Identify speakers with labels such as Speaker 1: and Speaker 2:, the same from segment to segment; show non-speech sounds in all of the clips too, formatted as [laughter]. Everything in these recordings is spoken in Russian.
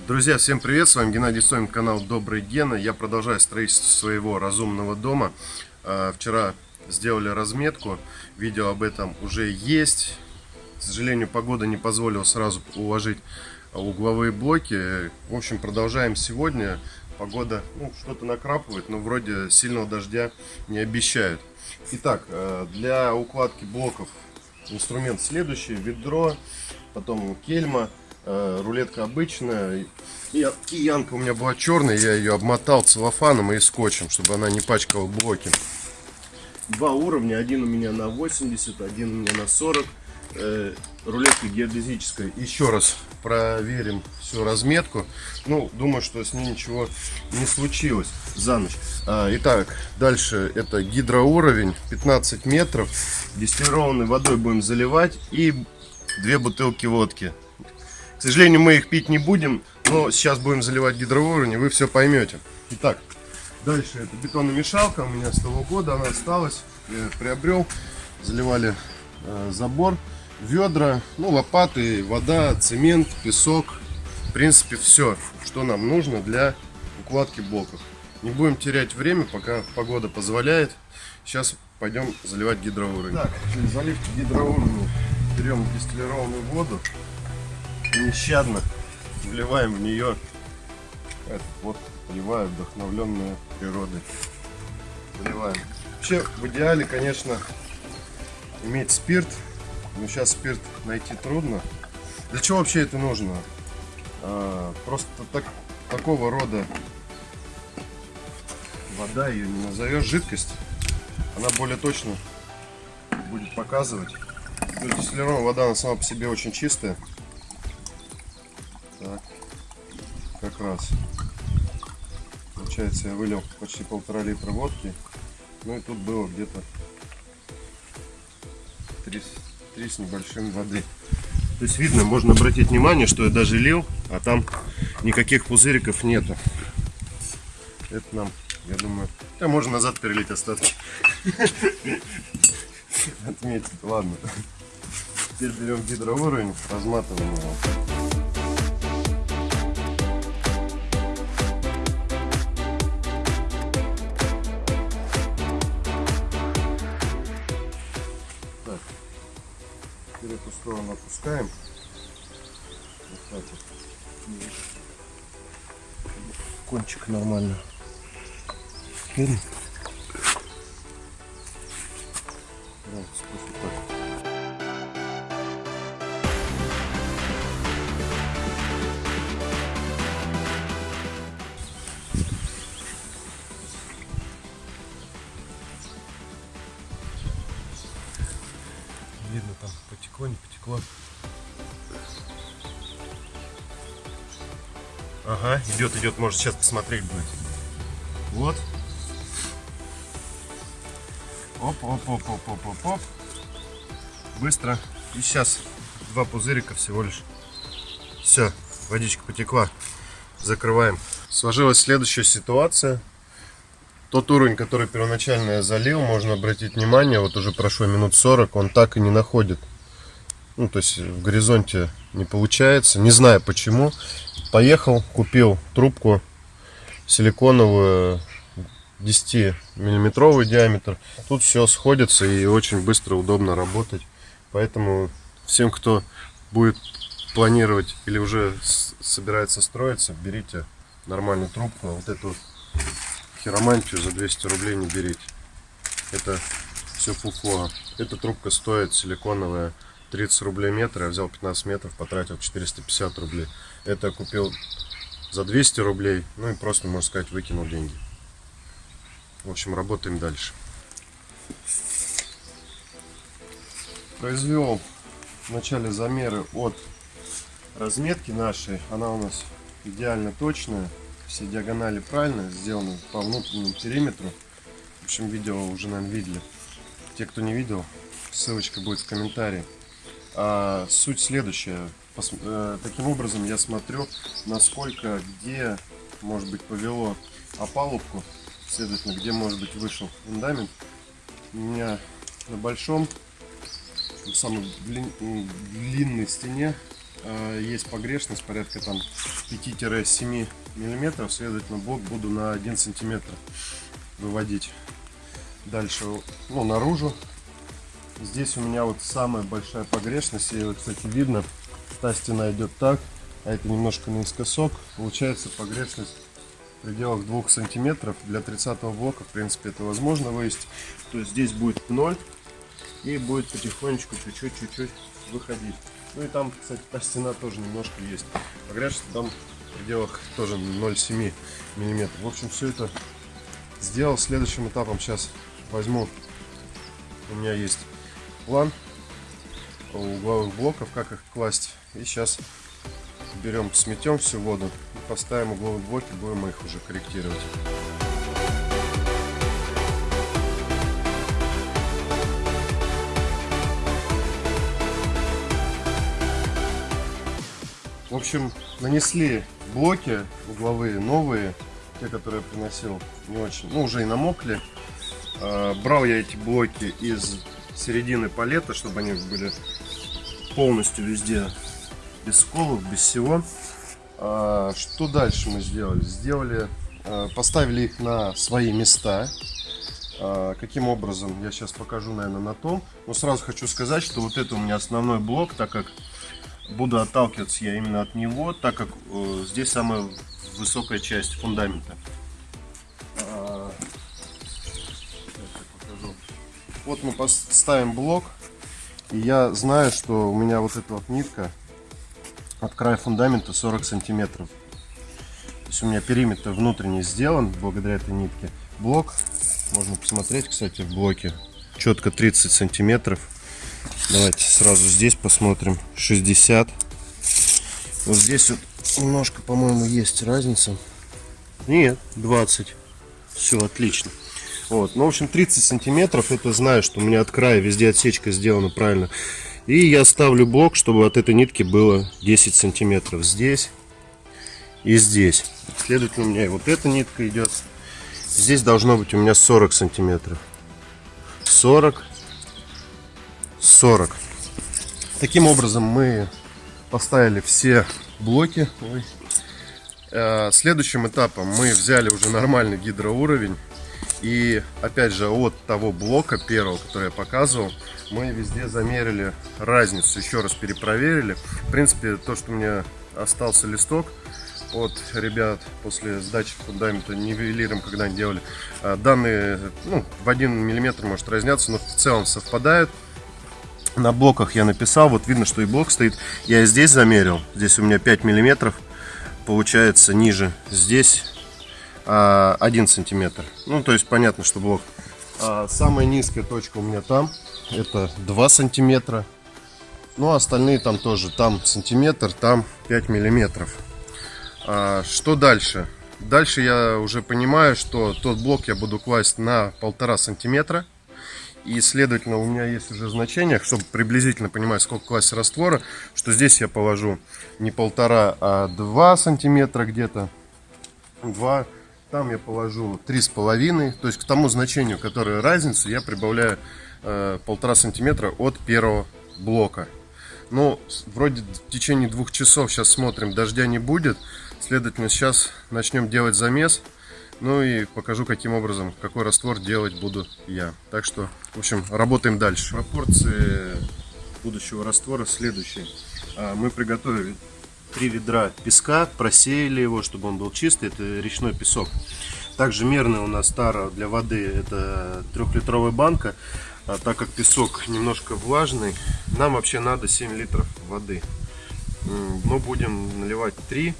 Speaker 1: Друзья, всем привет! С вами Геннадий Сомин, канал Добрый Гена. Я продолжаю строительство своего разумного дома. А, вчера сделали разметку, видео об этом уже есть. К сожалению, погода не позволила сразу уложить угловые блоки. В общем, продолжаем сегодня. Погода ну, что-то накрапывает, но вроде сильного дождя не обещают. Итак, э, для укладки блоков инструмент следующий. Ведро, потом кельма рулетка обычная. И киянка у меня была черная, я ее обмотал целлофаном и скотчем, чтобы она не пачкала блоки. Два уровня, один у меня на 80, один у меня на 40. Э, рулетка геодезическая. Еще раз проверим всю разметку. Ну, думаю, что с ней ничего не случилось за ночь. А, итак, дальше это гидроуровень 15 метров. Дистиллированной водой будем заливать и две бутылки водки к сожалению, мы их пить не будем, но сейчас будем заливать гидроуровень, и вы все поймете. Итак, дальше это бетономешалка, у меня с того года она осталась, я приобрел, заливали э, забор, ведра, ну, лопаты, вода, цемент, песок, в принципе, все, что нам нужно для укладки блоков. Не будем терять время, пока погода позволяет. Сейчас пойдем заливать гидроуровень. Так, заливки гидроуровня берем дистиллированную воду нещадно вливаем в нее этот вот поливаю вдохновленную природой. Поливаем. Вообще в идеале, конечно, иметь спирт, но сейчас спирт найти трудно. Для чего вообще это нужно? А, просто так, такого рода вода, ее не назовешь жидкость, она более точно будет показывать. Дистиллированная вода, она сама по себе очень чистая. Как раз. Получается, я вылил почти полтора литра водки. Ну и тут было где-то 3, 3 с небольшим воды. То есть видно, можно обратить внимание, что я даже лил, а там никаких пузыриков нету. Это нам, я думаю, да можно назад перелить остатки. Отметить, ладно. Теперь берем гидроуровень, разматываем его. Сторону опускаем. Вот так вот. Кончик нормально. Теперь. Видно там потекло, не потекло. Ага, идет, идет, может сейчас посмотреть будет. Вот. Оп, оп, оп, оп, оп, оп, оп. Bыстро. И сейчас два пузырика всего лишь. Все, водичка потекла. Закрываем. Сложилась следующая ситуация. Тот уровень, который первоначально я залил, можно обратить внимание, вот уже прошло минут 40, он так и не находит. Ну, то есть в горизонте не получается, не знаю почему. Поехал, купил трубку силиконовую, 10 миллиметровый диаметр. Тут все сходится и очень быстро, удобно работать. Поэтому всем, кто будет планировать или уже собирается строиться, берите нормальную трубку. Вот эту хиромантию за 200 рублей не берите. Это все фуфло. Эта трубка стоит силиконовая 30 рублей метр. Я взял 15 метров, потратил 450 рублей. Это купил за 200 рублей. Ну и просто, можно сказать, выкинул деньги. В общем, работаем дальше. Произвел в начале замеры от разметки нашей. Она у нас идеально точная все диагонали правильно сделаны по внутреннему периметру. В общем, видео уже, наверное, видели. Те, кто не видел, ссылочка будет в комментарии. А суть следующая. Пос, э, таким образом я смотрю, насколько, где, может быть, повело опалубку, следовательно, где, может быть, вышел фундамент. У меня на большом, самой длин, длинной стене э, есть погрешность порядка там 5-7 миллиметров, следовательно блок буду на 1 сантиметр выводить дальше, ну, наружу. Здесь у меня вот самая большая погрешность, вот, кстати, видно, та стена идет так, а это немножко наискосок. Получается погрешность в пределах 2 сантиметров. Для 30 блока, в принципе, это возможно вывести. То есть здесь будет 0 и будет потихонечку, чуть-чуть, чуть-чуть выходить. Ну и там, кстати, та стена тоже немножко есть. Погрешность там в пределах тоже 0,7 миллиметров. В общем, все это сделал. Следующим этапом сейчас возьму, у меня есть план угловых блоков, как их класть. И сейчас берем, сметем всю воду и поставим угловые блоки, будем их уже корректировать. В общем, нанесли блоки угловые новые, те, которые я приносил, не очень, ну уже и намокли. А, брал я эти блоки из середины палета, чтобы они были полностью везде без сколов, без всего. А, что дальше мы сделали? Сделали, а, поставили их на свои места. Каким образом, я сейчас покажу, наверное, на том. Но сразу хочу сказать, что вот это у меня основной блок, так как буду отталкиваться я именно от него, так как э, здесь самая высокая часть фундамента. Вот мы поставим блок. И я знаю, что у меня вот эта вот нитка от края фундамента 40 сантиметров. То есть у меня периметр внутренний сделан благодаря этой нитке. Блок, можно посмотреть, кстати, в блоке. Четко 30 сантиметров. Давайте сразу здесь посмотрим. 60. Вот здесь вот немножко, по-моему, есть разница. Нет, 20. Все отлично. Вот. Ну, в общем, 30 сантиметров, это знаю, что у меня от края везде отсечка сделана правильно. И я ставлю блок, чтобы от этой нитки было 10 сантиметров здесь и здесь. Следовательно, у меня и вот эта нитка идет. Здесь должно быть у меня 40 сантиметров. 40, 40. Таким образом мы поставили все блоки. Э, следующим этапом мы взяли уже нормальный гидроуровень и опять же от того блока первого, который я показывал, мы везде замерили разницу, еще раз перепроверили. В принципе, то, что у меня остался листок от ребят после сдачи фундамента нивелиром, когда они делали, а, данные ну, в 1 мм может разнятся, но в целом совпадают. На блоках я написал, вот видно, что и блок стоит. Я здесь замерил, здесь у меня 5 миллиметров, получается ниже. Здесь 1 а, сантиметр. Ну, то есть понятно, что блок. А самая низкая точка у меня там, это 2 сантиметра. Ну, а остальные там тоже, там сантиметр, там 5 миллиметров. А, что дальше? Дальше я уже понимаю, что тот блок я буду класть на полтора сантиметра. И, следовательно, у меня есть уже значение, чтобы приблизительно понимать, сколько класть раствора, что здесь я положу не полтора, а 2 сантиметра где-то. 2 там я положу три с половиной, то есть к тому значению, которое разница, я прибавляю э, полтора сантиметра от первого блока. Но вроде в течение двух часов сейчас смотрим, дождя не будет, следовательно сейчас начнем делать замес. Ну и покажу, каким образом, какой раствор делать буду я. Так что, в общем, работаем дальше. Пропорции будущего раствора следующие. А, мы приготовили три ведра песка, просеяли его, чтобы он был чистый, это речной песок. Также мерная у нас тара для воды, это трехлитровая банка, а так как песок немножко влажный, нам вообще надо 7 литров воды. Мы будем наливать 3,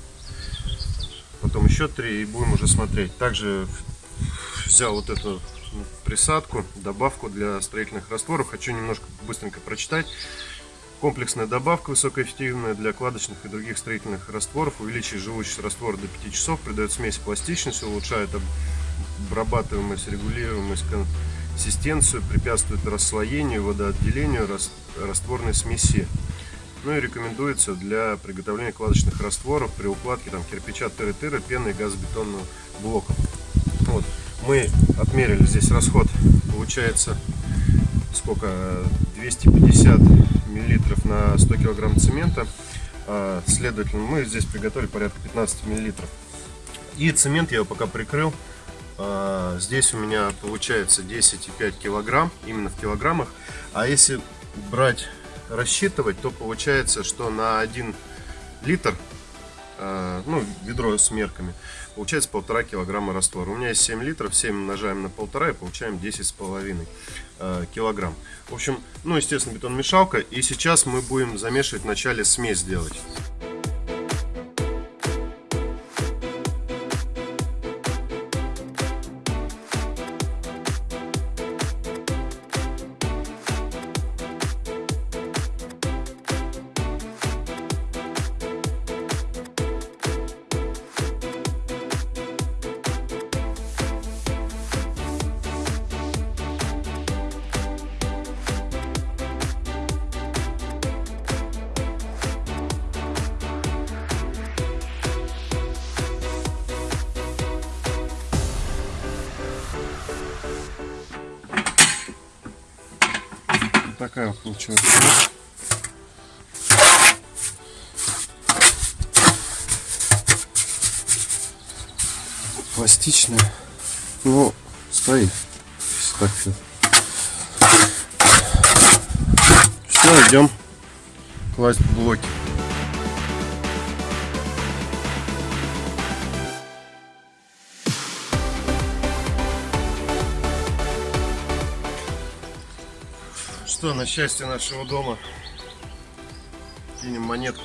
Speaker 1: потом еще 3 и будем уже смотреть. Также взял вот эту присадку, добавку для строительных растворов. Хочу немножко быстренько прочитать. Комплексная добавка высокоэффективная для кладочных и других строительных растворов, увеличивает живучесть раствора до 5 часов, придает смесь пластичность, улучшает обрабатываемость, регулируемость, консистенцию, препятствует расслоению, водоотделению растворной смеси. Ну и рекомендуется для приготовления кладочных растворов при укладке там, кирпича, тыры-тыры, пены и газобетонного блока. Вот. Мы отмерили здесь расход, получается сколько 250 миллилитров на 100 килограмм цемента А, следовательно, мы здесь приготовили порядка 15 миллилитров. И цемент я его пока прикрыл. А, здесь у меня получается 10,5 килограмм, именно в килограммах. А если брать, рассчитывать, то получается, что на 1 литр, а, ну, ведро с мерками, получается полтора килограмма раствора. У меня есть 7 литров, 7 умножаем на полтора и получаем 10,5 килограмм. В общем, ну, естественно, бетон-мешалка. И сейчас мы будем замешивать вначале смесь делать. Такая получилась. Пластичная. Ну, стоит. Так все. Все, идем класть блоки. Что, на счастье нашего дома кинем монетку.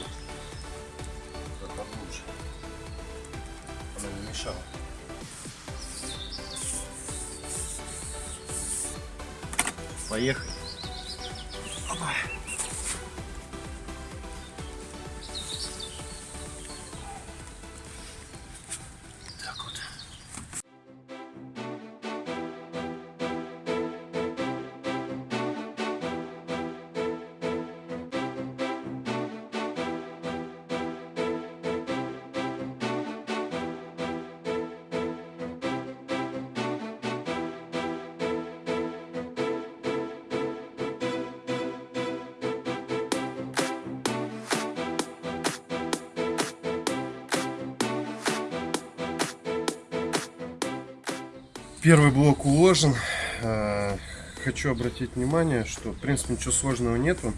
Speaker 1: Первый блок уложен. А, хочу обратить внимание, что в принципе ничего сложного нету.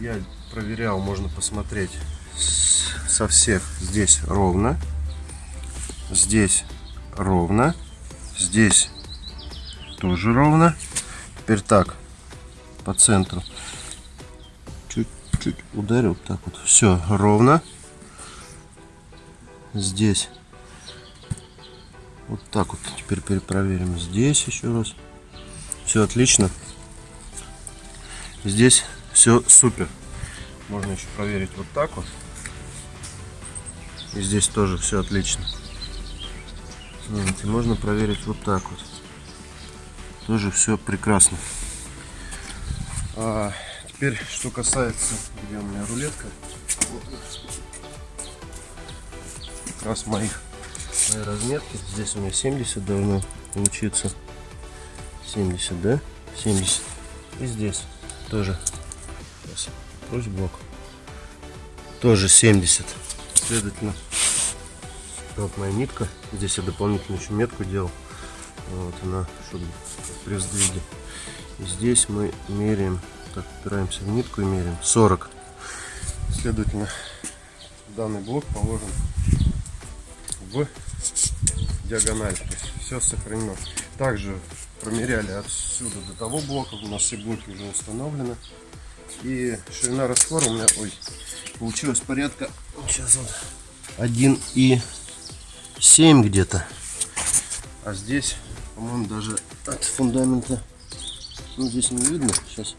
Speaker 1: Я проверял, можно посмотреть со всех. Здесь ровно. Здесь ровно. Здесь тоже ровно. Теперь так, по центру. Чуть-чуть ударил, так вот. Все ровно. Здесь вот так вот теперь перепроверим. Здесь еще раз. Все отлично. Здесь все супер. Можно еще проверить вот так вот. И здесь тоже все отлично. И можно проверить вот так вот. Тоже все прекрасно. А теперь, что касается, где у меня рулетка. Как раз моих моей разметки. Здесь у меня 70 должно получиться. 70, да? 70. И здесь тоже. Сейчас. Блок. Тоже 70. Следовательно, вот моя нитка. Здесь я дополнительно еще метку делал. Вот она, чтобы при сдвиге. И здесь мы меряем, так, упираемся в нитку и меряем 40. Следовательно, данный блок положен в диагональ. То есть все сохранено. Также промеряли отсюда до того блока. У нас все блоки уже установлены. И ширина раствора у меня, ой, получилось порядка, сейчас вот, 1 и 7 где-то. А здесь, по-моему, даже от фундамента, ну здесь не видно, сейчас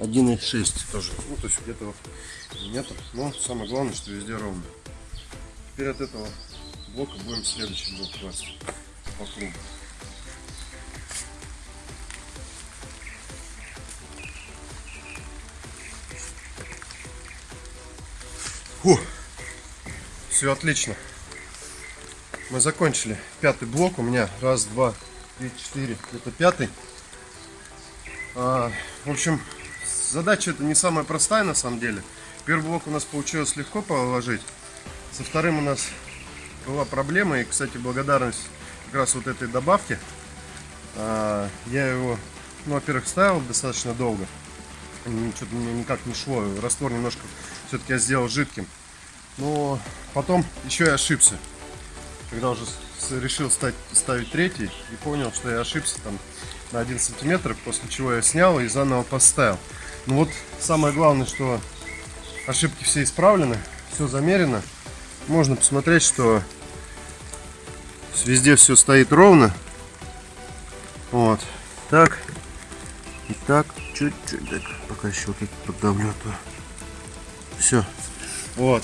Speaker 1: 1,6 тоже. Ну, то есть где-то вот метр. Но самое главное, что везде ровно. Теперь от этого блока будем следующий блок класть по кругу. Фу, все отлично. Мы закончили пятый блок. У меня раз, два, три, четыре. Это пятый. А, в общем, задача это не самая простая на самом деле. Первый блок у нас получилось легко положить. Со вторым у нас была проблема. И, кстати, благодарность как раз вот этой добавке. А, Я его, ну, во-первых, ставил достаточно долго. Что-то мне никак не шло. Раствор немножко все-таки я сделал жидким. Но потом еще и ошибся. Когда уже решил стать, ставить третий и понял, что я ошибся там на 1 сантиметр, после чего я снял и заново поставил. Ну вот самое главное, что ошибки все исправлены, все замерено. Можно посмотреть, что везде все стоит ровно. Вот. Так. И так. Чуть-чуть. Пока еще вот это поддавлю. Все. Вот.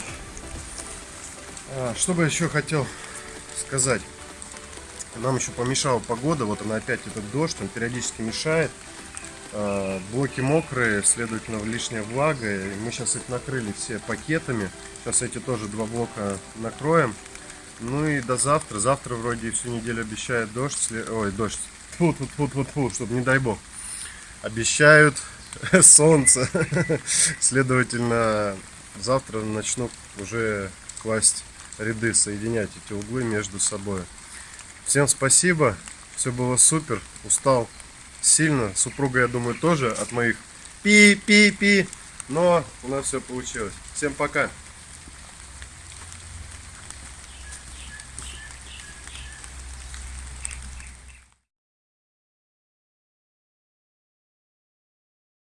Speaker 1: А, что бы еще хотел сказать. Нам еще помешала погода. Вот она опять этот дождь. Он периодически мешает. А, Блоки мокрые, следовательно, лишняя влага. И мы сейчас их накрыли все пакетами. Сейчас эти тоже два блока накроем. Ну и до завтра. Завтра вроде всю неделю обещают дождь. Ой, дождь. Фу, фу, фу, фу, фу, чтобы не дай бог. Обещают [laughs] солнце. [laughs] Следовательно, завтра начну уже класть ряды, соединять эти углы между собой. Всем спасибо. Все было супер. Устал сильно. Супруга, я думаю, тоже от моих пи-пи-пи. Но у нас все получилось. Всем пока.